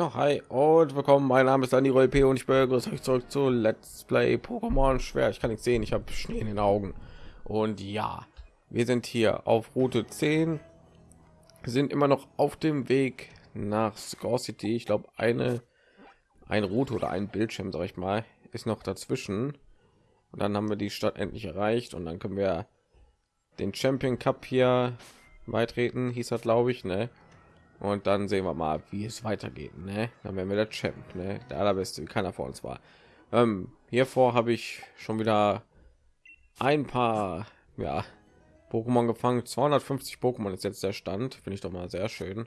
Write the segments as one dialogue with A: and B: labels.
A: Ja, hi und willkommen. Mein Name ist Dani P und ich begrüße euch zurück zu Let's Play Pokémon Schwer. Ich kann nicht sehen, ich habe Schnee in den Augen. Und ja, wir sind hier auf Route 10. Wir sind immer noch auf dem Weg nach Score City. Ich glaube, eine ein Route oder ein Bildschirm, sag ich mal, ist noch dazwischen. Und dann haben wir die Stadt endlich erreicht und dann können wir den Champion Cup hier beitreten, hieß das, glaube ich, ne? Und dann sehen wir mal, wie es weitergeht, ne? Dann werden wir der Champ, ne? Der allerbeste, wie keiner vor uns war. Ähm, hiervor habe ich schon wieder ein paar, ja, Pokémon gefangen. 250 Pokémon ist jetzt der Stand, finde ich doch mal sehr schön.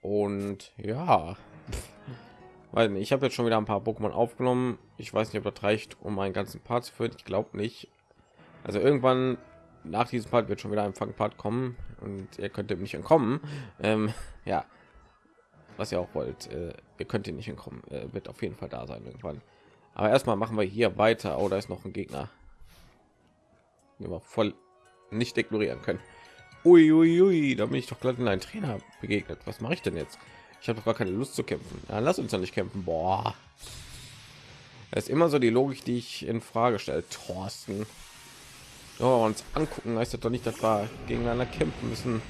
A: Und ja, weil ich habe jetzt schon wieder ein paar Pokémon aufgenommen. Ich weiß nicht, ob das reicht, um meinen ganzen Part zu führen. Ich glaube nicht. Also irgendwann nach diesem Part wird schon wieder ein Fangpart kommen und ihr könnt dem nicht entkommen. Ähm, ja, was ihr auch wollt, äh, ihr könnt ihn nicht entkommen. Äh, wird auf jeden Fall da sein irgendwann. Aber erstmal machen wir hier weiter. Oh, da ist noch ein Gegner, den wir voll nicht ignorieren können. Ui, ui, ui, da bin ich doch gerade in einen Trainer begegnet. Was mache ich denn jetzt? Ich habe doch gar keine Lust zu kämpfen. Ja, lass uns doch nicht kämpfen. Boah. Das ist immer so die Logik, die ich in Frage stelle. Thorsten. Oh, uns angucken heißt das doch nicht, dass wir gegeneinander kämpfen müssen.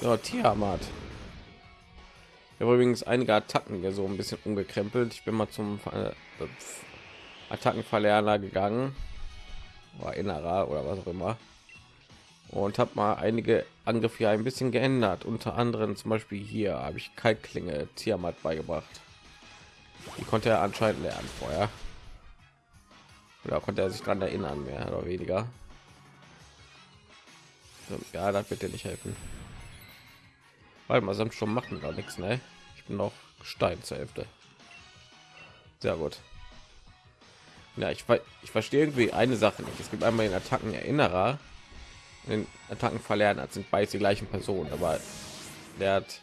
A: So, Tiamat. Ich habe übrigens einige Attacken hier so ein bisschen umgekrempelt. Ich bin mal zum äh, Attackenverlerner gegangen. War innerer oder was auch immer. Und habe mal einige Angriffe ein bisschen geändert. Unter anderem zum Beispiel hier habe ich Kaltklinge Tiamat beigebracht. Die konnte er anscheinend lernen vorher. Oder konnte er sich daran erinnern, mehr oder weniger. Ja, das wird dir nicht helfen. Weil man sonst schon machen da nichts, ne? Ich bin noch Stein zur Hälfte. Sehr gut. Ja, ich, ich verstehe irgendwie eine Sache nicht. Es gibt einmal den Attacken Erinnerer, den Attacken verlernen, als sind beide die gleichen Personen, aber der hat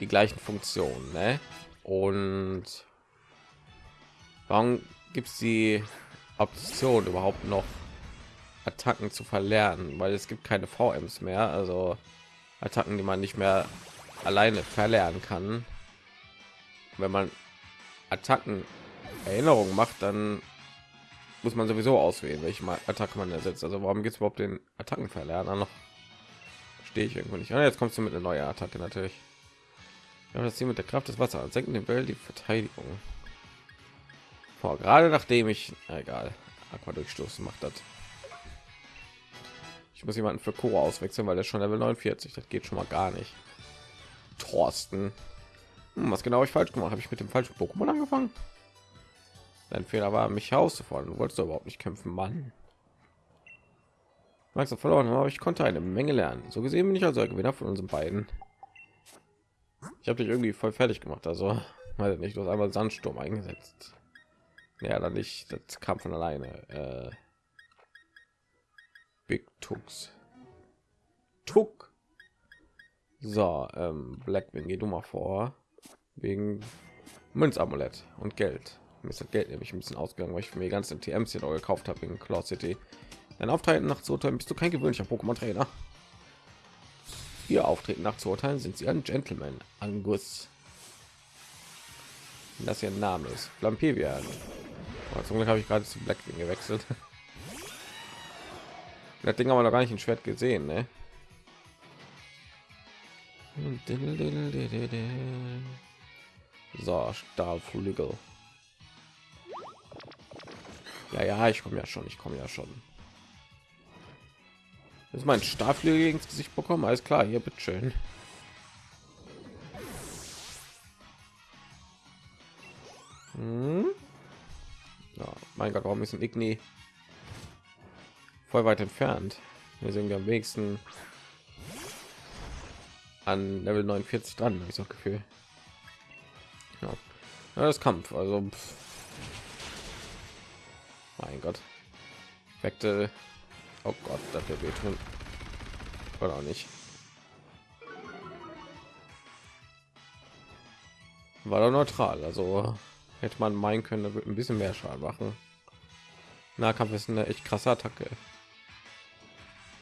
A: die gleichen Funktionen, ne? Und warum gibt es die Option überhaupt noch Attacken zu verlernen, weil es gibt keine VMs mehr, also Attacken, die man nicht mehr alleine verlernen kann. Wenn man Attacken Erinnerung macht, dann muss man sowieso auswählen, welche Attacke man ersetzt. Also warum gibt es überhaupt den Attacken verlernen? Noch stehe ich irgendwo nicht. Ah, jetzt kommst du mit einer neuen Attacke natürlich. Ja, das Ziel mit der Kraft des Wassers senken den Bell die Verteidigung vor. Gerade nachdem ich, egal, Aqua durchstoßen macht das. Ich muss jemanden für Kuro auswechseln, weil er schon Level 49. Das geht schon mal gar nicht. Thorsten. Hm, was genau ich falsch gemacht? Habe ich mit dem falschen Pokémon angefangen? Dein Fehler war, mich herauszufordern. Du wolltest überhaupt nicht kämpfen, Mann. Max verloren, aber ich konnte eine Menge lernen. So gesehen bin ich also der Gewinner von unseren beiden. Ich habe dich irgendwie voll fertig gemacht, also weiß nicht, du hast einmal Sandsturm eingesetzt. Ja, dann nicht, das kam von alleine. Äh, Big Tux. Tuck. So, ähm, Blackwing, geh du mal vor. Wegen Münzamulett und Geld. Mir ist das Geld nämlich ein bisschen ausgegangen, weil ich mir ganze TMs hier noch gekauft habe in Cloud City. Dein Auftreten nach zu urteilen bist du kein gewöhnlicher Pokémon-Trainer. Ihr Auftreten nach zu urteilen sind sie ein Gentleman. Angus. Das ein Name ist. Lampivia. Aber zum Glück habe ich gerade zu Blackwing gewechselt. Das Ding haben wir noch gar nicht ein Schwert gesehen, ne? So, Stahlflügel. Ja, ja, ich komme ja schon, ich komme ja schon. Das ist mein Stahlflügel ins Gesicht bekommen, alles klar, hier bitteschön. Hm? Ja, mein Gott, warum ist ein Igni voll weit entfernt? Wir sind am wenigsten an Level 49 dran, habe ich so Gefühl. Ja. ja, das Kampf, also pff. mein Gott, Effekte. Oh Gott, das wird wehtun. Oder auch nicht. War doch neutral, also hätte man meinen können, da wird ein bisschen mehr Schaden machen. Nahkampf ist eine echt krasse Attacke.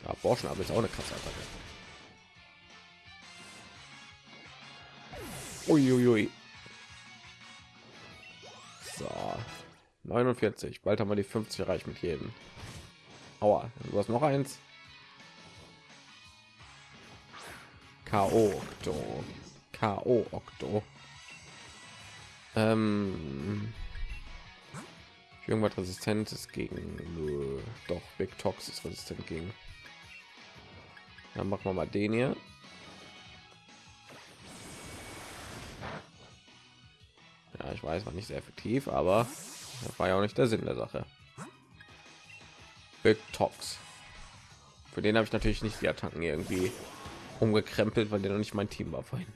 A: Ja, Borschen aber ist auch eine krasse Attacke. Uiuiui. So, 49. Bald haben wir die 50 erreicht mit jedem. Aua, du hast noch eins. K.O. Okto. K.O. Okto. Ähm, irgendwas Resistentes gegen doch Big Tox ist resistent gegen. Dann machen wir mal den hier. Ja, ich weiß, war nicht sehr effektiv, aber das war ja auch nicht der Sinn der Sache. Big Tox. Für den habe ich natürlich nicht die Attacken irgendwie umgekrempelt, weil der noch nicht mein Team war vorhin.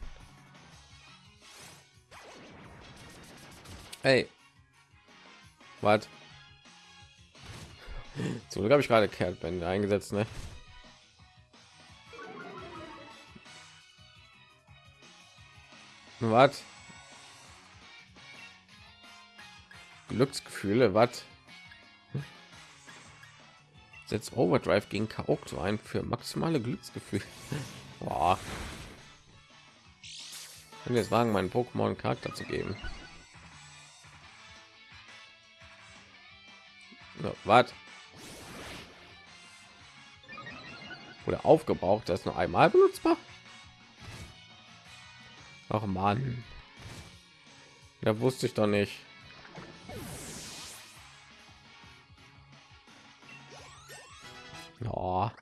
A: Hey. Was? Zum habe ich gerade Kehrtbände eingesetzt, ne? Was? Glücksgefühle, was? Setzt Overdrive gegen Kaokto ein für maximale Glücksgefühle. Boah. Ich jetzt wagen, meinen Pokémon Charakter zu geben. Was? Oder aufgebraucht, das nur einmal benutzbar? Ach man, da wusste ich doch nicht. Ja,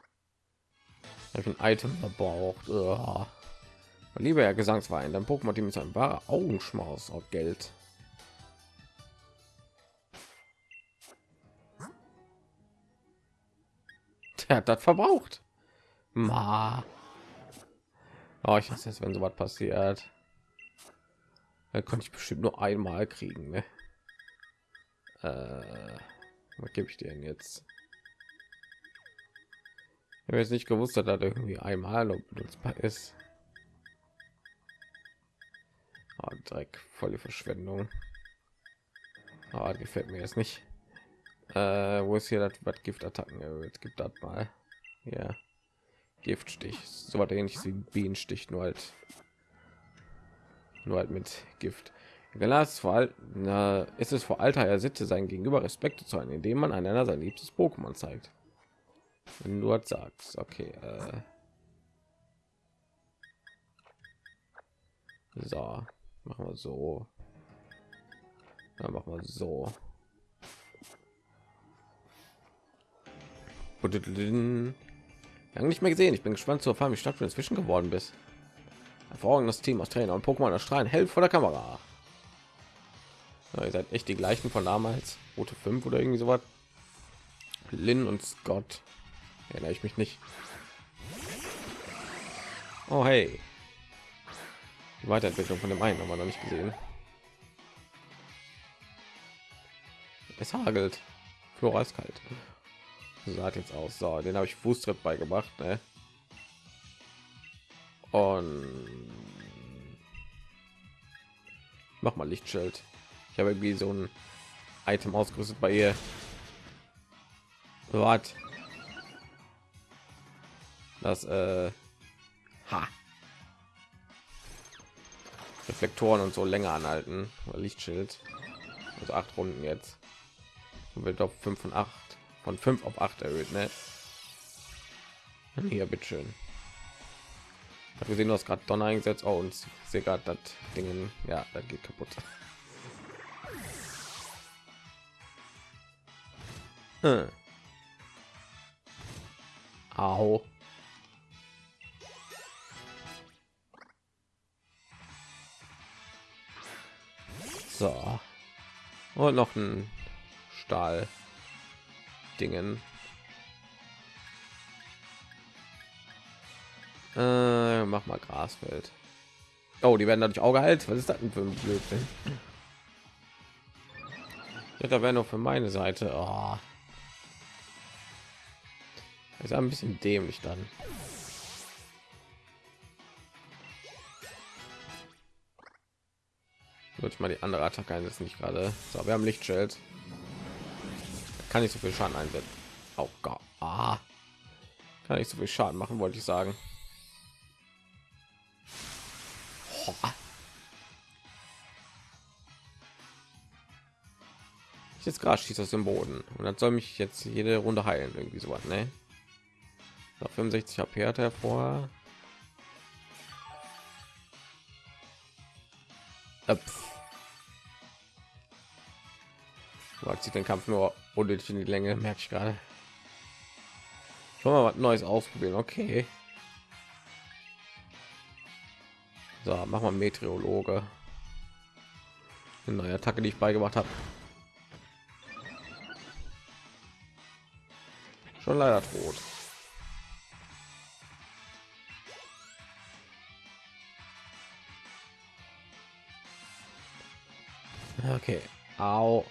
A: ich ein Item verbraucht. Ja. Lieber Herr Gesangsverein, dein Pokémon Team ist ein wahrer Augenschmaus auf Geld. Der hat das verbraucht. Ma. Oh, ich weiß jetzt, wenn so was passiert. Da konnte ich bestimmt nur einmal kriegen. Ne? Äh, was gebe ich dir denn jetzt? Ich habe jetzt nicht gewusst, dass das irgendwie einmal benutzbar ist. Oh, Dreck, volle Verschwendung. Oh, gefällt mir jetzt nicht. Äh, wo ist hier das was Giftattacken erhöht? Gibt das mal. Ja. Giftstich. So was ähnliches wie Bienenstich, nur halt nur halt mit Gift. Gelas vor allem ist es vor Alter er Sitte sein Gegenüber Respekt zu zeigen, indem man einander sein liebstes Pokémon zeigt. Wenn du das sagst, okay. Äh. So, machen wir so. Dann machen wir so. Lange nicht mehr gesehen. Ich bin gespannt zu erfahren, wie stark du inzwischen geworden bist. Hervorragendes Team aus Trainer und Pokémon erstrahlen hell vor der Kamera. Ja, ihr seid echt die gleichen von damals. Rote 5 oder irgendwie so was. Lin und Scott. Erinnere ich mich nicht. Oh hey. Die Weiterentwicklung von dem einen haben wir noch nicht gesehen. Es hagelt. Flora ist kalt. Sah jetzt aus. So, den habe ich Fußtritt beigebracht. Ne? Und mach mal Lichtschild. Ich habe irgendwie so ein Item ausgerüstet bei ihr. Was? Das äh, ha. Reflektoren und so länger anhalten. Lichtschild. Also acht Runden jetzt. Und wird auf 5 von 8 von 5 auf 8 erhöht, ne? Hier, bitteschön. Hat gesehen, du hast gerade Donner eingesetzt. Oh, und sehe gerade das Ding. Ja, das geht kaputt. Hm. Au. So. Und noch ein Stahl. Dingen. Äh, mach mal Grasfeld. Oh, die werden dadurch auch geheilt. Was ist das denn für ein Blödsinn? Ja, da wäre noch für meine Seite. Oh. Ist ein bisschen dämlich dann. Würde ich mal die andere Attacke einsetzen, nicht gerade. So, wir haben Lichtschild kann nicht so viel Schaden einsetzen. Oh Gott. Ah. Kann nicht so viel Schaden machen, wollte ich sagen. Ich jetzt gerade schießt aus dem Boden und dann soll mich jetzt jede Runde heilen, irgendwie so was, ne? Noch 65 HP hat er vor. Öpf. Hat den Kampf nur unnötig in die Länge, merke ich gerade. Schon mal was Neues ausprobieren, okay. So, mach mal Meteorologe. Eine neue Attacke, die ich beigebracht habe. Schon leider tot. Okay. Au.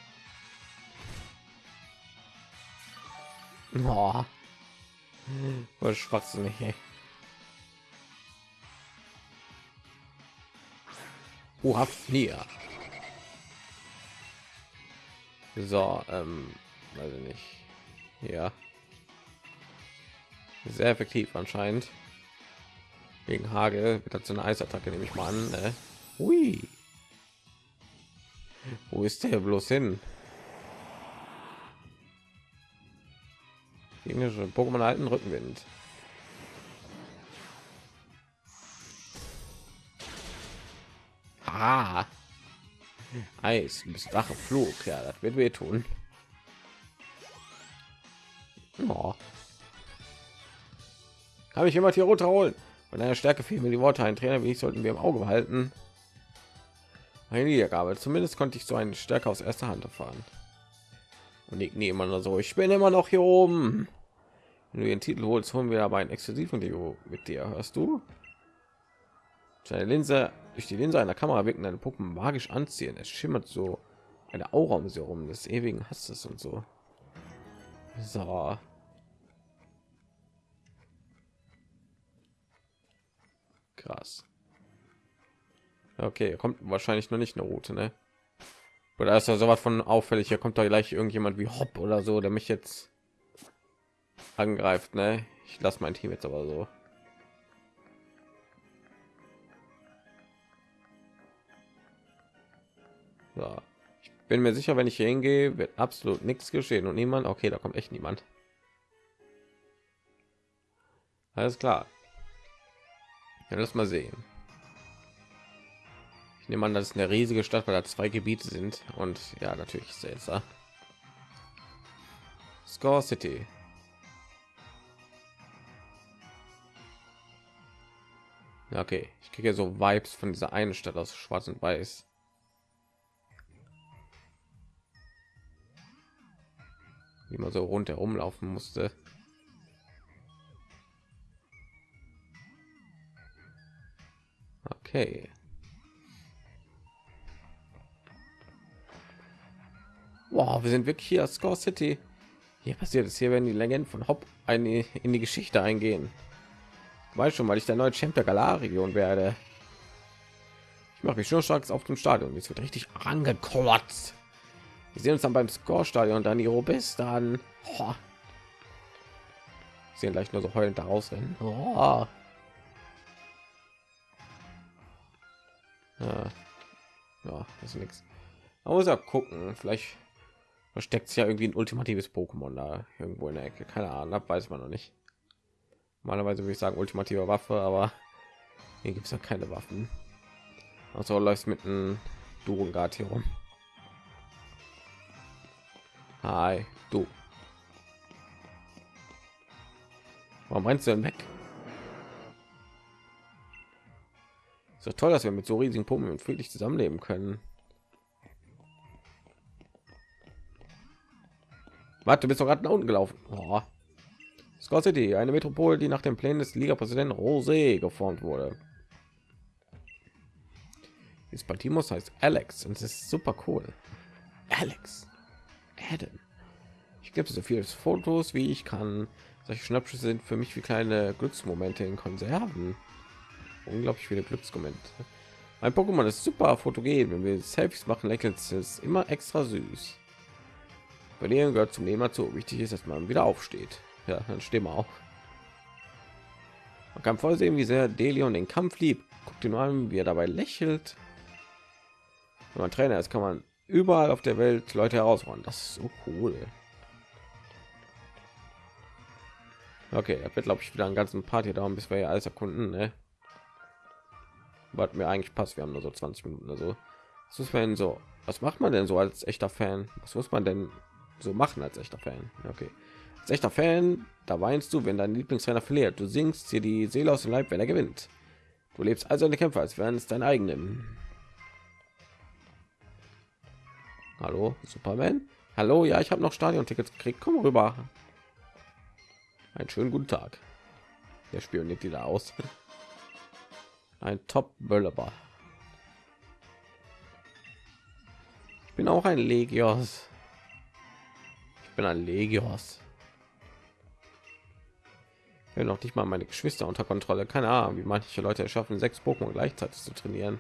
A: Oh. Was schwachsinnig, ey. Oha, vier. So, ähm, ich nicht. Ja. Sehr effektiv anscheinend. Gegen Hagel wird dazu eine Eisattacke, nehme ich mal an. Ne? Ui. Wo ist der bloß hin? Englische Pokémon alten Rückenwind. Ah. Eis, bis Dache Flug. Ja, das wird wehtun. Oh. Habe ich immer hier runterholen. Von einer Stärke fehlen mir die Worte. Ein Trainer wie ich sollten wir im Auge behalten. Eine Niedergabe. Zumindest konnte ich so eine Stärke aus erster Hand erfahren. Und ich nehme immer so. Ich bin immer noch hier oben. Wenn du den Titel holst, holen wir aber ein exklusiven Video mit dir. Hörst du? Seine Linse durch die Linse einer Kamera wirken deine Puppen magisch anziehen. Es schimmert so eine Aura um sie herum des ewigen Hasses und so. So. Krass. Okay, kommt wahrscheinlich noch nicht eine Route, ne? Oder ist da sowas von auffällig? Hier kommt da gleich irgendjemand wie Hopp oder so, der mich jetzt angreift, ne? Ich lasse mein Team jetzt aber so. So. Ich bin mir sicher, wenn ich hier hingehe, wird absolut nichts geschehen und niemand. Okay, da kommt echt niemand. Alles klar. Ja, lass mal sehen. Ich nehme an, das ist eine riesige Stadt, weil da zwei Gebiete sind und ja, natürlich ist. Score City. Okay, ich kriege so Vibes von dieser einen Stadt aus Schwarz und Weiß. Wie man so rundherum laufen musste. Okay. Wow, wir sind wirklich hier Score City. Hier passiert es. Hier werden die Legenden von Hop eine in die Geschichte eingehen. Weiß schon, weil ich der neue Champ der Galar-Region werde. Ich mache mich schon stark auf dem Stadion. Es wird richtig angekotzt. Wir sehen uns dann beim Score-Stadion dann die bis dann. Oh. Sehen gleich nur so heulend da rausrennen. Oh. Ja. ja, das ist nichts. Man muss ja gucken. Vielleicht versteckt sich ja irgendwie ein ultimatives Pokémon da irgendwo in der Ecke. Keine Ahnung, weiß man noch nicht. Normalerweise würde ich sagen ultimative Waffe, aber hier gibt es ja keine Waffen. Also läuft mit einem Durungard hier rum. Hi, du. Warum meinst du denn weg? Doch toll, dass wir mit so riesigen Pumpen friedlich zusammenleben können. Warte, bist doch gerade nach unten gelaufen. Oh. Scott City, eine Metropole, die nach dem Plänen des Liga-Präsidenten Rosé geformt wurde. Das Baltimos heißt Alex und es ist super cool. Alex, Adam. Ich gebe so viele Fotos, wie ich kann. Solche Schnappschüsse sind für mich wie kleine Glücksmomente in Konserven. Unglaublich viele Glücksmomente. Mein Pokémon ist super fotogen. Wenn wir Selfies machen, lächelt es immer extra süß. Verlieren gehört zum Leben dazu. Wichtig ist, dass man wieder aufsteht. Ja, dann stehen wir auch. Man kann voll sehen, wie sehr Delion den Kampf liebt. Guckt ihn an, wie er dabei lächelt. Wenn man Trainer ist, kann man überall auf der Welt Leute herausfordern. Das ist so cool. Okay, er wird glaube ich wieder einen ganzen Party dauern, bis wir hier alles erkunden. Ne? Was mir eigentlich passt, wir haben nur so 20 Minuten oder so. Was muss denn so? Was macht man denn so als echter Fan? Was muss man denn so machen als echter Fan? Okay, als echter Fan, da weinst du, wenn dein Lieblingsrenner verliert. Du singst dir die Seele aus dem Leib, wenn er gewinnt. Du lebst also eine Kämpfer, als wären es dein eigenen. Hallo, Superman? Hallo, ja, ich habe noch Stadion-Tickets gekriegt. Komm rüber. Einen schönen guten Tag. Der spioniert die da aus. Ein Top-Böllerer. Ich bin auch ein Legios. Bin ein Legios. Will noch nicht mal meine Geschwister unter Kontrolle. Keine Ahnung, wie manche Leute es schaffen, sechs Pokémon gleichzeitig zu trainieren.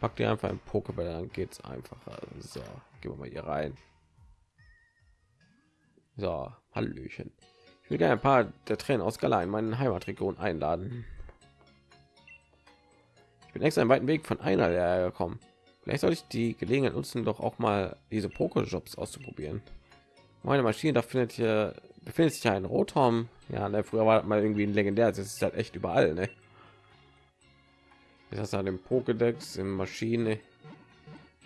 A: Pack dir einfach ein pokéball dann geht's einfacher. So gehen wir mal hier rein. So hallöchen. Ich will gerne ein paar der tränen aus Gala in meinen heimatregion einladen. Ich bin extra einen weiten weg von einer der gekommen vielleicht soll ich die gelegenheit nutzen doch auch mal diese pokéjobs auszuprobieren meine maschine da findet hier befindet sich ein rotom ja ne, früher war mal irgendwie ein legendär das ist halt echt überall ne? ist das an dem Pokédex in Maschine.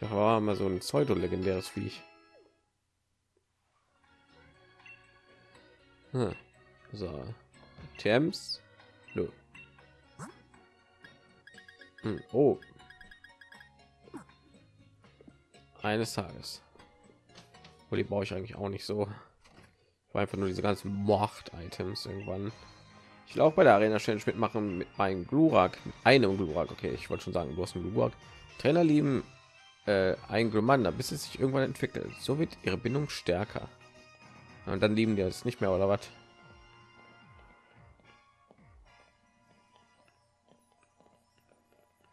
A: Ich war mal so ein pseudo legendäres Viech. Hm. So, Thames. Hm. Oh. Eines Tages. Wo die brauche ich eigentlich auch nicht so. War einfach nur diese ganzen Macht-Items irgendwann. Ich will auch bei der Arena Challenge mitmachen mit meinem Glurak, einem Glurak. Okay, ich wollte schon sagen, du hast einen Glurak. Trainer lieben äh, ein Glumanda, bis es sich irgendwann entwickelt. So wird ihre Bindung stärker. Und dann lieben die es nicht mehr oder was?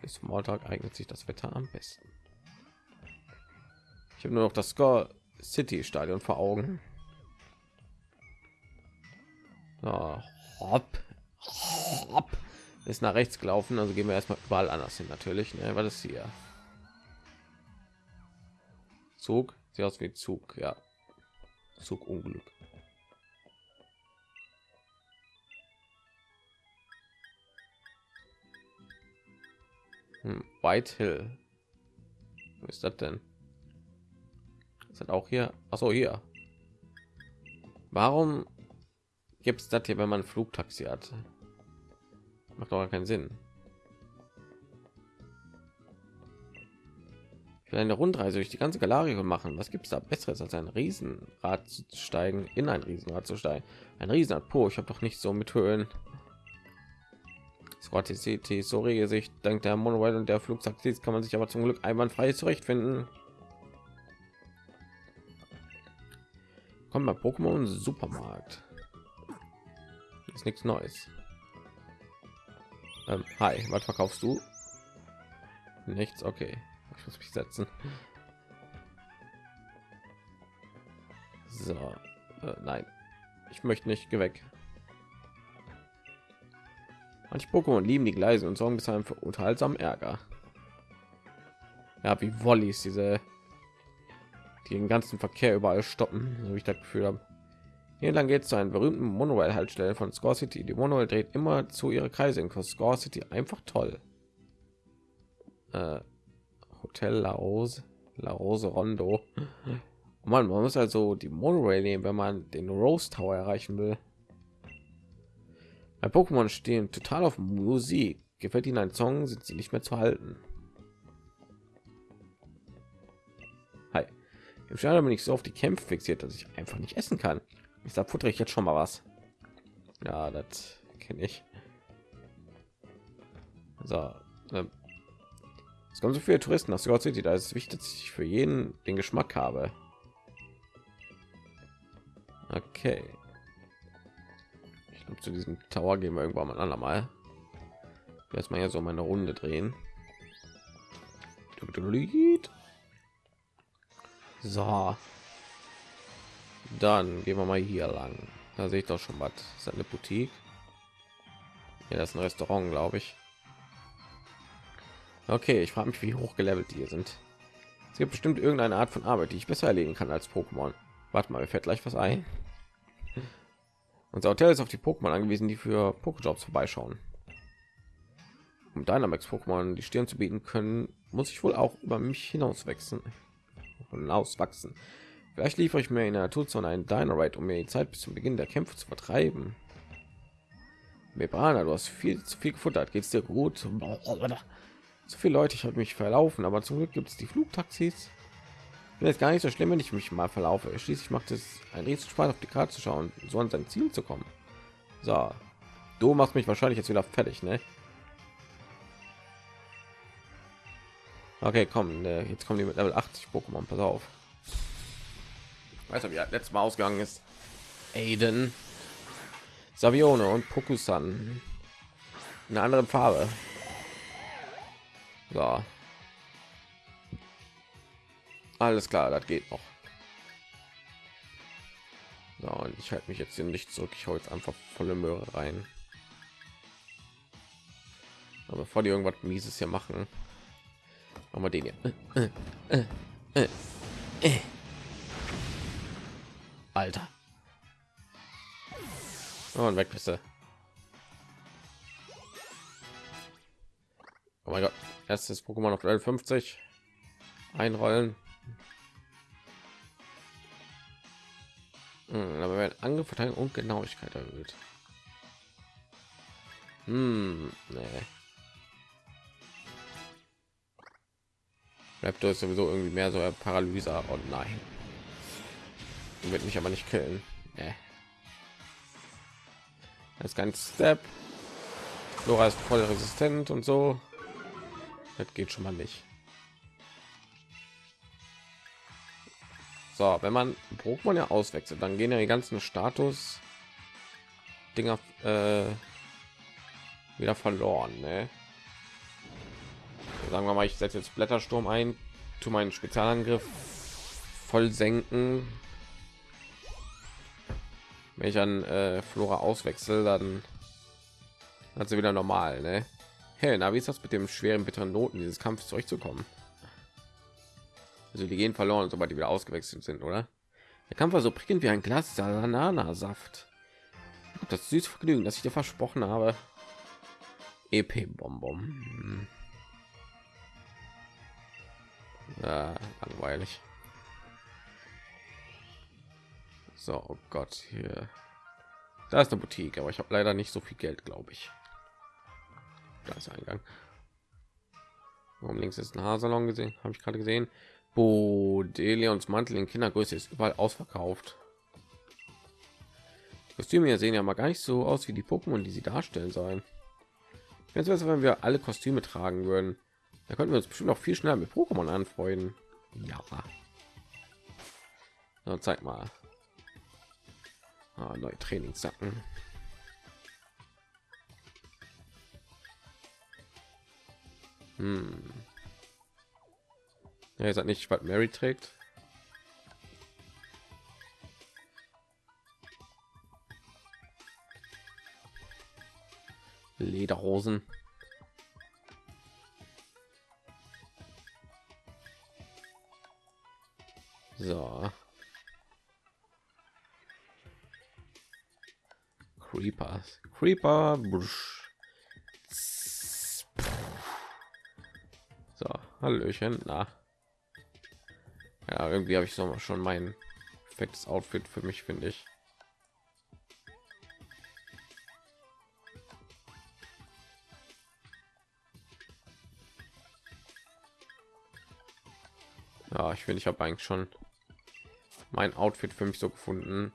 A: Bis Smalltalk eignet sich das Wetter am besten. Habe nur noch das Score City Stadion vor Augen. So, hopp ist nach rechts gelaufen also gehen wir erstmal überall anders hin natürlich ne? was ist hier? Zug? Sieht aus wie zug ja. Zug unglück hm, white hill. Wo ist das denn das auch hier Achso, hier warum gibt es das hier wenn man flugtaxi hat macht doch keinen Sinn. Für eine Rundreise durch die ganze Galerie machen. Was gibt es da besseres als ein Riesenrad zu steigen, in ein Riesenrad zu steigen? Ein Riesenrad, po, ich habe doch nicht so mit Höhen. Scott City, so Gesicht, dank der Monorail und der Flugtaxi kann man sich aber zum Glück einwandfrei zurechtfinden. Kommt mal Pokémon Supermarkt. Ist nichts Neues. Ähm, hi, was verkaufst du? Nichts, okay. Ich muss mich setzen. So, äh, nein, ich möchte nicht. Geh weg. Manche Pokémon lieben die Gleise und sorgen deshalb für unterhaltsam Ärger. Ja, wie Wollies, diese den ganzen Verkehr überall stoppen, so wie ich das Gefühl habe. Hier lang geht es zu einem berühmten Monorail-Haltestelle von Score City. Die Monorail dreht immer zu ihre Kreise in Score City. Einfach toll. Äh, Hotel La Rose, La Rose Rondo. Oh man, man muss also die Monorail nehmen, wenn man den Rose Tower erreichen will. Bei Pokémon stehen total auf Musik. Gefällt ihnen ein Song, sind sie nicht mehr zu halten. Im Stadion bin ich so auf die Kämpfe fixiert, dass ich einfach nicht essen kann. Ich sag, futter ich jetzt schon mal was. Ja, das kenne ich. So, ähm, es kommen so viele Touristen nach Scott City. Da ist es wichtig, dass ich für jeden den Geschmack habe. Okay. Ich glaube, zu diesem Tower gehen wir irgendwann mal an mal. Erstmal hier so meine Runde drehen. So, dann gehen wir mal hier lang. Da sehe ich doch schon was. Ist eine Boutique? Ja, das ist ein Restaurant, glaube ich. Okay, ich frage mich, wie hoch gelevelt die sind. Es gibt bestimmt irgendeine Art von Arbeit, die ich besser erledigen kann als Pokémon. Warte mal, mir fällt gleich was ein. Unser Hotel ist auf die Pokémon angewiesen, die für Pokéjobs vorbeischauen. Um Dynamax Pokémon die Stirn zu bieten können, muss ich wohl auch über mich hinaus wachsen. Hinaus wachsen. Vielleicht liefere ich mir in der Naturzone einen Dynamite, um mir die Zeit bis zum Beginn der Kämpfe zu vertreiben. Mebrana, du hast viel zu viel gefuttert. Geht's dir gut? So viele Leute, ich habe mich verlaufen, aber zum Glück gibt es die Flugtaxis. Bin jetzt gar nicht so schlimm, wenn ich mich mal verlaufe. Schließlich macht es ein riesen Spaß, auf die Karte zu schauen, so an sein Ziel zu kommen. So, du machst mich wahrscheinlich jetzt wieder fertig, ne? Okay, komm, ne, jetzt kommen die mit Level 80 Pokémon. Pass auf. Weißt du, wie letztes Mal ausgegangen ist? Aiden, Savione und Pokusan. Eine andere Farbe. So. Alles klar, das geht noch. So, und ich halte mich jetzt hier nicht zurück. Ich hole jetzt einfach volle Möhre rein. Aber bevor die irgendwas Mieses hier machen, machen wir den hier. Alter. Oh, und weg bist du. Oh mein Gott. Erstes Pokémon auf Level 50. Einrollen. Hm, aber wenn Angriff, Verteidigung und Genauigkeit erhöht. Hm, nee. Raptor ist sowieso irgendwie mehr so und oh nein. Wird mich aber nicht killen. Nee. Das ist ganz Step. Flora ist voll resistent und so. Das geht schon mal nicht. So, wenn man Pokémon ja auswechselt, dann gehen ja die ganzen Status Dinger äh, wieder verloren. Ne? Sagen wir mal, ich setze jetzt Blättersturm ein, tu meinen Spezialangriff voll senken. Wenn ich an äh, Flora auswechsel, dann hat sie wieder normal. Ne? Hey, na, wie ist das mit dem schweren, bitteren Noten dieses Kampfes zurückzukommen? Also die gehen verloren, sobald die wieder ausgewechselt sind, oder? Der Kampf war so prickelnd wie ein Glas Bananasaft. Das süße Vergnügen, das ich dir versprochen habe. EP Ja, langweilig. So, oh Gott, hier. Da ist eine Boutique, aber ich habe leider nicht so viel Geld, glaube ich. Da ist Eingang. Warum links ist ein Haarsalon gesehen? Habe ich gerade gesehen. Bodelions Mantel in Kindergröße ist überall ausverkauft. Die Kostüme hier sehen ja mal gar nicht so aus wie die Pokémon, die sie darstellen sollen. Jetzt wenn wir alle Kostüme tragen würden. Da könnten wir uns bestimmt auch viel schneller mit Pokémon anfreunden. Ja. So, zeig mal. Ah, neue Trainingssacken. Hm. Ja, ihr seid nicht, was Mary trägt. Lederhosen. So. Creeper. Creeper. Busch. So, Hallöchen. Na. Ja, irgendwie habe ich so schon mein perfektes Outfit für mich, finde ich. Ich finde, ich habe eigentlich schon mein Outfit für mich so gefunden.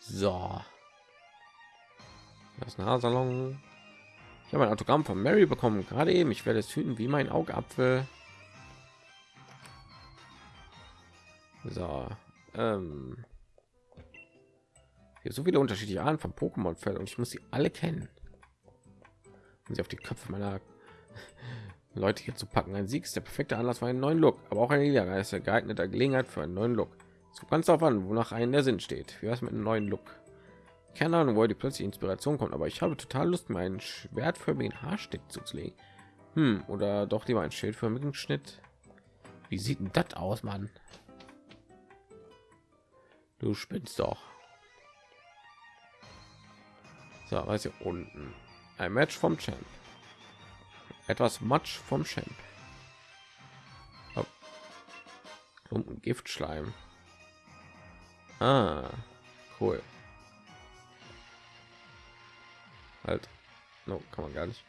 A: So. Das Nahsalon ich habe ein Autogramm von Mary bekommen, gerade eben. Ich werde es hüten wie mein Augapfel. So, ähm, hier so viele unterschiedliche Arten von Pokémon fällt und ich muss sie alle kennen. Um sie auf die Köpfe meiner Leute hier zu packen. Ein Sieg ist der perfekte Anlass für einen neuen Look, aber auch eine Niederlage ist geeigneter Gelegenheit für einen neuen Look. So ganz darauf an, wonach einen der Sinn steht. Wie was mit einem neuen Look? Keine Ahnung, wo die plötzlich Inspiration kommt, aber ich habe total Lust, meinen schwertförmigen Haarstick zuzulegen. Hm, oder doch lieber ein schildförmigen Schnitt. Wie sieht denn das aus, Mann? Du spinnst doch. So, was hier unten? Ein Match vom Champ. Etwas Matsch vom Champ. Oh. Klumpen Giftschleim. Ah, cool. Halt. No, kann man gar nicht.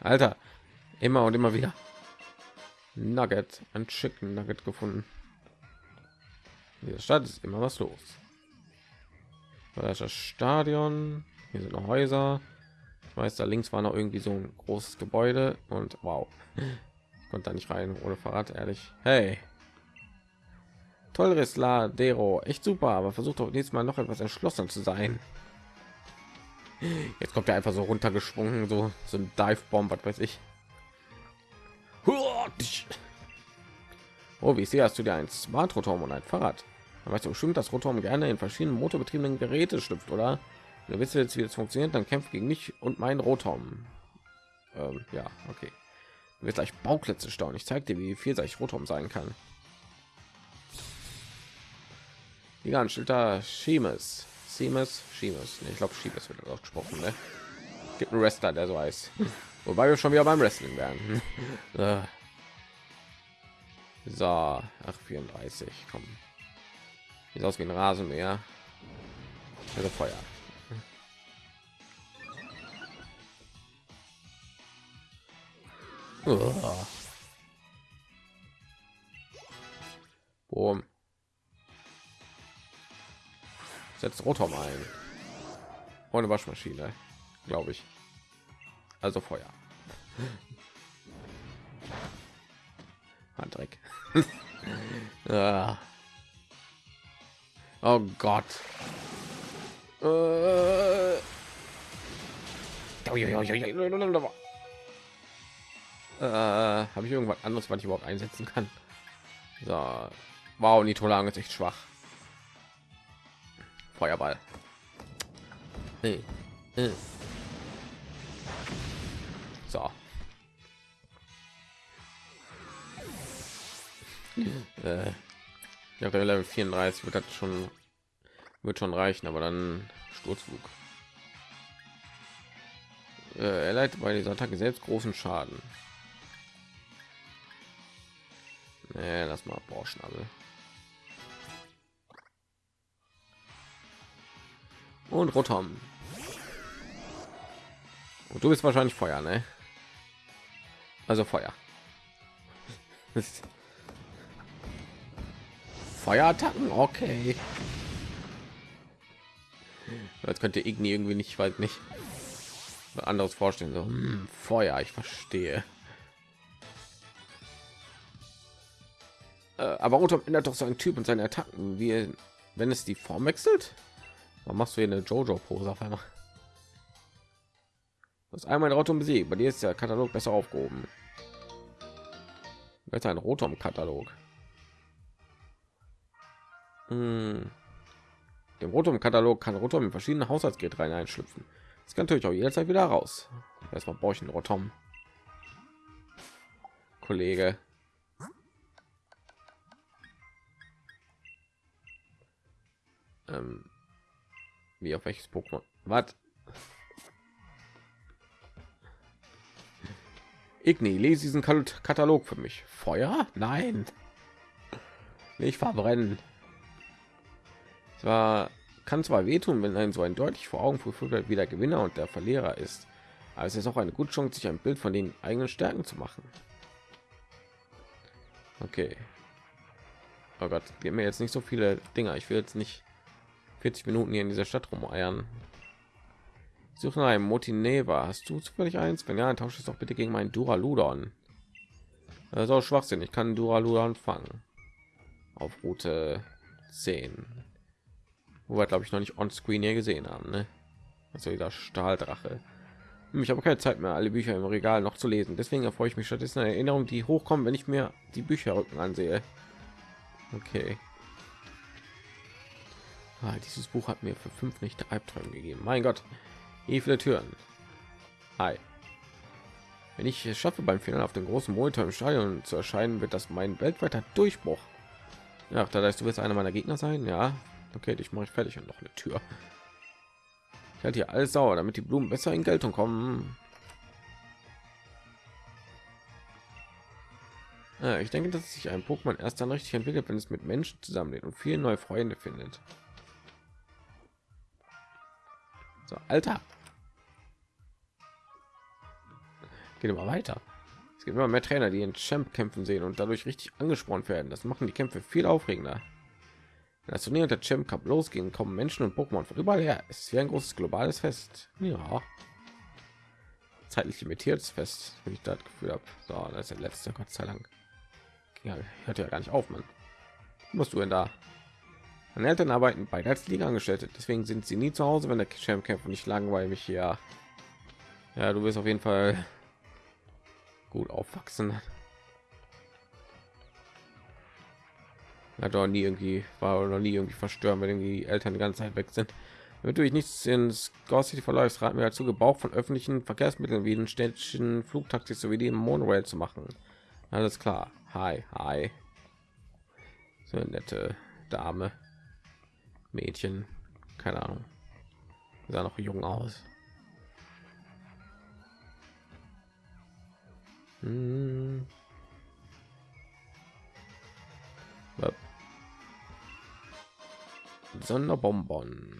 A: Alter, immer und immer wieder. Nugget, ein Chicken Nugget gefunden. In der Stadt ist immer was los. Das, das Stadion. Hier sind noch Häuser. Ich weiß, da links war noch irgendwie so ein großes Gebäude und wow, ich konnte da nicht rein ohne Fahrrad, ehrlich. Hey, Tollres Ladero, echt super, aber versucht doch nächstes Mal noch etwas entschlossen zu sein. Jetzt kommt er einfach so runtergeschwungen, so so ein Dive Bomb, was weiß ich. Oh, wie sehr hast du dir ein Smart Rotom und ein Fahrrad? Man weiß bestimmt, dass Rotom gerne in verschiedenen motorbetriebenen Geräte schlüpft, oder? Du wisst jetzt, wie es funktioniert, dann kämpft gegen mich und meinen Rotom. Ähm, ja, okay. Du wirst gleich Bauklötze staunen. Ich zeige dir, wie vielseitig Rotom sein kann. Die ganz Schilder Schemes. Seamus, Schemes. Nee, ich glaube, Schemes wird ausgesprochen. Ne? Gibt einen Wrestler, der so heißt. Wobei wir schon wieder beim Wrestling werden. Äh. so, ach 34, komm. Sieht aus wie ein Rasenmäher. Also Feuer. Boom. Setzt Rotom ein. Ohne Waschmaschine, glaube ich. Also Feuer. Handdreck. ah. Oh Gott. Äh. Äh, Habe ich irgendwas anderes, was ich überhaupt einsetzen kann? So. Wow, Nitrolang ist echt schwach. Feuerball. Hey. Hey. So. äh, Level 34 wird das schon wird schon reichen, aber dann Sturzflug. Äh, er leitet bei dieser Attacke selbst großen Schaden. Nee, lass mal Borschnabel. Und Rotom. Und du bist wahrscheinlich Feuer, ne? Also Feuer. Feuerattacken, okay. Jetzt könnte Igni irgendwie nicht, weiß nicht, anderes vorstellen. So, hm, Feuer, ich verstehe. Aber Rotom ändert doch so ein Typ und seine Attacken, wie wenn es die Form wechselt. Warum machst du hier eine Jojo-Pose auf einmal? Das einmal ein Rotom besiegt. Bei dir ist der Katalog besser aufgehoben. Jetzt ein Rotom-Katalog. Hm. Dem Rotom-Katalog kann Rotom in verschiedene Haushaltsgeräte einschlüpfen. Das kann natürlich auch jederzeit wieder raus. Erstmal brauche ich einen Rotom. Kollege. Ähm, wie auf welches Pokémon? Was? Igni, lese diesen Katalog für mich. Feuer? Nein. Nicht verbrennen. Zwar kann zwar wehtun, wenn ein so ein deutlich vor Augen geführt wie der Gewinner und der Verlierer ist, aber es ist auch eine gute Chance, sich ein Bild von den eigenen Stärken zu machen. Okay. Oh Gott, gib mir jetzt nicht so viele Dinger. Ich will jetzt nicht 40 Minuten hier in dieser Stadt rumeiern. Suche nach einem Motineva. Hast du zufällig eins? Wenn ja, tausche es doch bitte gegen meinen Duraludon. Das ist auch Schwachsinn. Ich kann Duraludon fangen. Auf Route 10. Wo wir, glaube ich, noch nicht on screen hier gesehen haben. Ne? Also dieser Stahldrache. Ich habe keine Zeit mehr, alle Bücher im Regal noch zu lesen. Deswegen erfreue ich mich stattdessen eine Erinnerung, die hochkommen, wenn ich mir die Bücherrücken ansehe. Okay. Ah, dieses Buch hat mir für fünf Nächte Albträume gegeben. Mein Gott, wie viele Türen. Hi. Wenn ich es schaffe, beim Finale auf dem großen Monitor im Stadion zu erscheinen, wird das mein weltweiter Durchbruch. Ja, da heißt, du wirst einer meiner Gegner sein. Ja, okay, ich mache ich fertig und noch eine Tür. Ich halte hier alles sauer, damit die Blumen besser in Geltung kommen. Ja, ich denke, dass sich ein Pokémon erst dann richtig entwickelt, wenn es mit Menschen zusammenlebt und viele neue Freunde findet. So, Alter. Geht immer weiter. Es gibt immer mehr Trainer, die in Champ kämpfen sehen und dadurch richtig angesprochen werden. Das machen die Kämpfe viel aufregender. Wenn das Turnier der Champ Cup losgehen, kommen Menschen und Pokémon von überall her. Es ist wie ein großes globales Fest. Ja. Zeitlich limitiertes Fest, wenn ich das Gefühl habe. So, das ist der letzte, Gott sei Dank. Ja, hört ja gar nicht auf, man. Musst du denn da? Meine Eltern arbeiten bei als Liga-Angestellte, deswegen sind sie nie zu Hause, wenn der Champ kämpft und ich langweile mich hier. Ja, du wirst auf jeden Fall gut aufwachsen. Hat doch nie irgendwie war noch nie irgendwie verstören, wenn die Eltern die ganze Zeit weg sind. Damit du dich nichts ins Ghost City verläufst, raten wir dazu, Gebrauch von öffentlichen Verkehrsmitteln wie den städtischen Flugtaxis sowie die Monorail zu machen. Alles klar. Hi, hi. So nette Dame. Mädchen. Keine Ahnung. Sah noch jung aus. Hm. Sonderbonbon.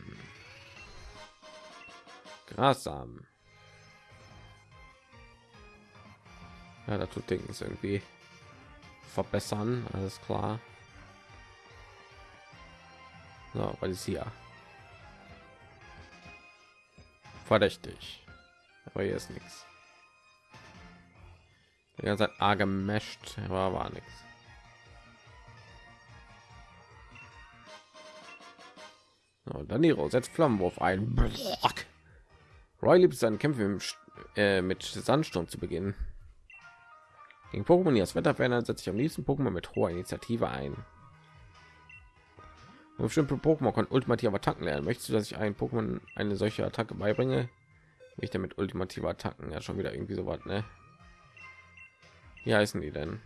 A: Grassamen. Ja, da tut Dings irgendwie verbessern, alles klar. So, weil ist hier? Verdächtig. Aber hier ist nichts. Die ganze Zeit A gemescht, aber war nichts. So, Daniro setzt Flammenwurf ein. Roy liebt seinen Kämpfe äh, mit Sandsturm zu beginnen. Gegen Pokémon, die das Wetter verändern, setze ich am liebsten Pokémon mit hoher Initiative ein. Bestimmte Pokémon können ultimative Attacken lernen. Möchtest du, dass ich ein Pokémon eine solche Attacke beibringe? Ich damit ultimative Attacken ja schon wieder irgendwie so was, ne? Wie heißen die denn?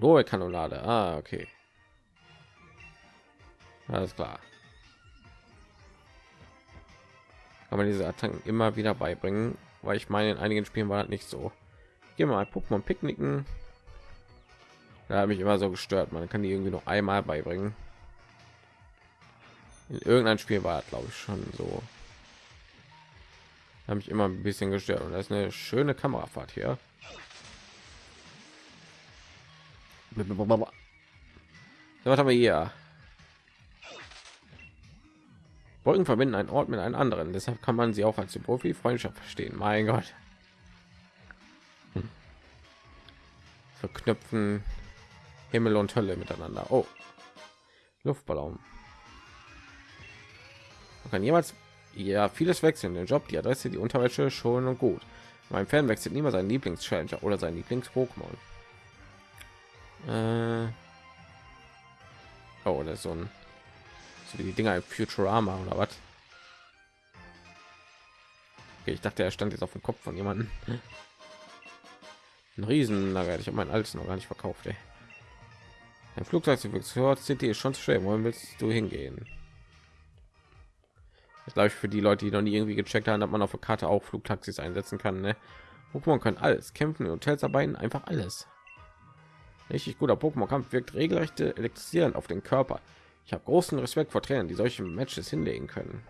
A: Rohe Kanonade. Ah, okay. Alles klar. kann man diese Attacken immer wieder beibringen, weil ich meine, in einigen Spielen war das nicht so. Wir mal Pokémon picknicken. Da habe ich immer so gestört. Man kann die irgendwie noch einmal beibringen. In irgendeinem Spiel war glaube ich, schon so. Habe ich immer ein bisschen gestört und das ist eine schöne Kamerafahrt hier. Was haben wir hier? Wolken verbinden einen Ort mit einem anderen. Deshalb kann man sie auch als Profi Freundschaft verstehen. Mein Gott. Verknüpfen Himmel und Hölle miteinander. Oh, Luftballon. Man kann jemals ja vieles wechseln. Den Job, die Adresse, die Unterwäsche schon und gut. Mein Fan wechselt niemals seinen Lieblings-Challenger oder sein Lieblings-Pokémon. Äh oh, das ist so ein so wie die Dinger Futurama oder was? Okay, ich dachte, er stand jetzt auf dem Kopf von jemanden. Ein Riesenlager. Ich habe mein altes noch gar nicht verkauft. Ey. Ein Flugzeug zu Victoria City ist schon zu schwer. Wohin willst du hingehen? Das glaube ich für die Leute, die noch nie irgendwie gecheckt haben, dass man auf der Karte auch Flugtaxis einsetzen kann. Ne? Pokémon können alles kämpfen, Hotels arbeiten, einfach alles. Richtig guter Pokémon-Kampf wirkt regelrecht elektrisierend auf den Körper. Ich habe großen Respekt vor Trainern, die solche Matches hinlegen können.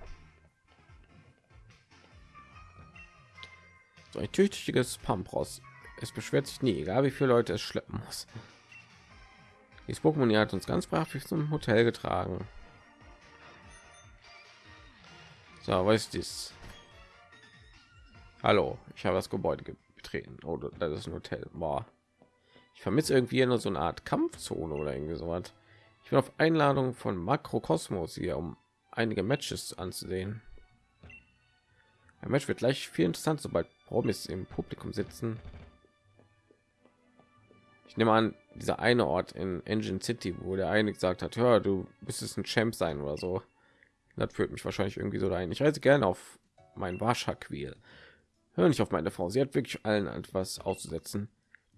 A: So ein tüchtiges Pampros. Es beschwert sich nie, egal wie viele Leute es schleppen muss. Dieses Pokémon hat uns ganz brav zum Hotel getragen. So, was ist dies? Hallo, ich habe das Gebäude betreten. Oh, das ist ein Hotel. Boah. Ich vermisse irgendwie nur so eine Art Kampfzone oder irgendwie so was. Ich bin auf Einladung von Makrokosmos hier, um einige Matches anzusehen. Ein Match wird gleich viel interessant, sobald Promis im Publikum sitzen. Ich nehme an, dieser eine Ort in Engine City, wo der eine gesagt hat, hör, du bist es ein Champ sein oder so. Das führt mich wahrscheinlich irgendwie so dahin. Ich reise gerne auf mein Wascherquil. Hör nicht auf meine Frau. Sie hat wirklich allen etwas auszusetzen.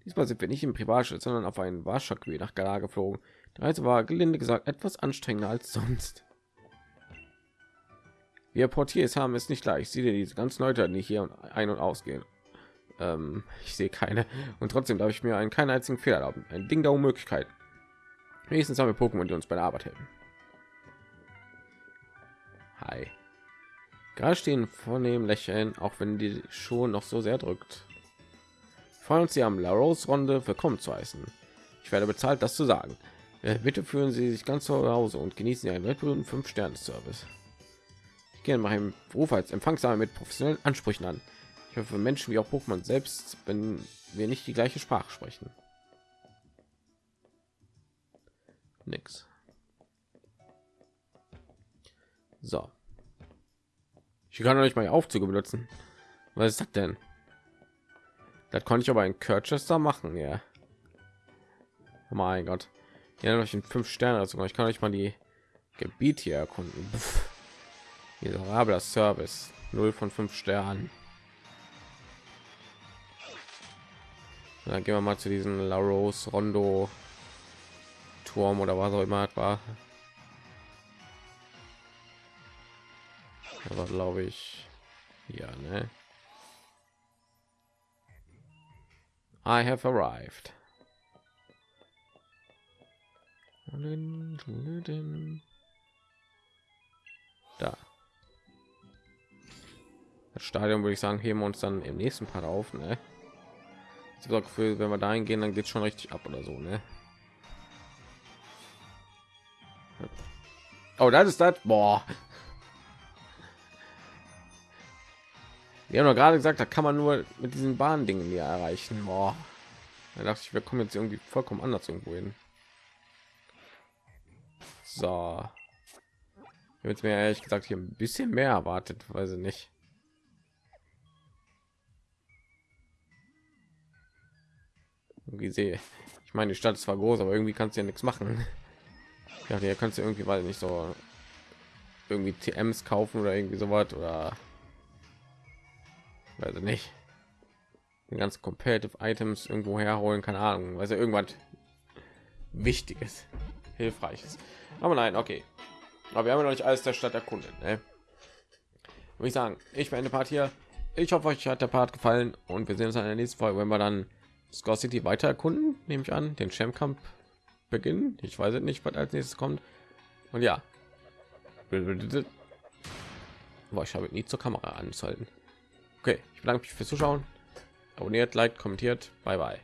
A: Diesmal sind wir nicht im Privatjet, sondern auf einen Wascherquil nach Galar geflogen. Die Reise war gelinde gesagt etwas anstrengender als sonst. Wir Portiers haben es nicht leicht. Sieh dir diese ganzen Leute, die hier ein- und ausgehen. Ähm, ich sehe keine. Und trotzdem darf ich mir einen keinen einzigen Fehler erlauben. Ein Ding der Unmöglichkeit. Wenigstens haben wir Pokémon, die uns bei der Arbeit helfen. Hi. Gerade stehen vornehm lächeln, auch wenn die schon noch so sehr drückt. Freuen uns, Sie am La Rose Runde willkommen zu heißen. Ich werde bezahlt, das zu sagen. Äh, Bitte führen Sie sich ganz zu Hause und genießen Sie einen weltberühmten 5-Sterne-Service. Ich gehe meinem Beruf als Empfangsame mit professionellen Ansprüchen an. Ich hoffe, Menschen wie auch Pokémon selbst, wenn wir nicht die gleiche Sprache sprechen. Nix. So. Ich kann nicht mal Aufzüge benutzen. Was ist das denn? Das konnte ich aber in Kirchester machen, ja. Oh mein Gott. Ja, noch in fünf Sterne. Also ich kann euch mal die Gebiet hier erkunden. Miserabler Service. 0 von 5 Sternen. Dann gehen wir mal zu diesem La Rose Rondo Turm oder was auch immer war. Aber glaube ich, ja, ne? I have arrived. Da. Das Stadion würde ich sagen, heben wir uns dann im nächsten Part auf, ne? Das Gefühl, wenn wir dahin gehen, dann geht schon richtig ab oder so, ne? Oh, das ist das. Boah. Wir haben doch gerade gesagt, da kann man nur mit diesen Bahndingen hier erreichen. Boah. Da dachte ich, wir kommen jetzt irgendwie vollkommen anders irgendwo hin. So. Ich habe jetzt mir ehrlich gesagt hier ein bisschen mehr erwartet, weiß ich nicht. Irgendwie sehe ich meine, die Stadt ist zwar groß, aber irgendwie kannst du ja nichts machen. Ja, hier kannst du irgendwie weil nicht so irgendwie TMs kaufen oder irgendwie so was oder also nicht ganz competitive Items irgendwo herholen, keine Ahnung, weil ja irgendwas Wichtiges, Hilfreiches. Aber nein, okay. Aber wir haben nicht alles der Stadt erkundet. Ne? Ich sagen, ich beende Part hier. Ich hoffe, euch hat der Part gefallen und wir sehen uns in der nächsten Folge, wenn wir dann Score City weiter erkunden, nehme ich an, den Champ beginnen. Ich weiß nicht, was als nächstes kommt. Und ja, Boah, ich habe nie zur Kamera anzuhalten. Okay, ich bedanke mich fürs Zuschauen. Abonniert, liked, kommentiert. Bye bye.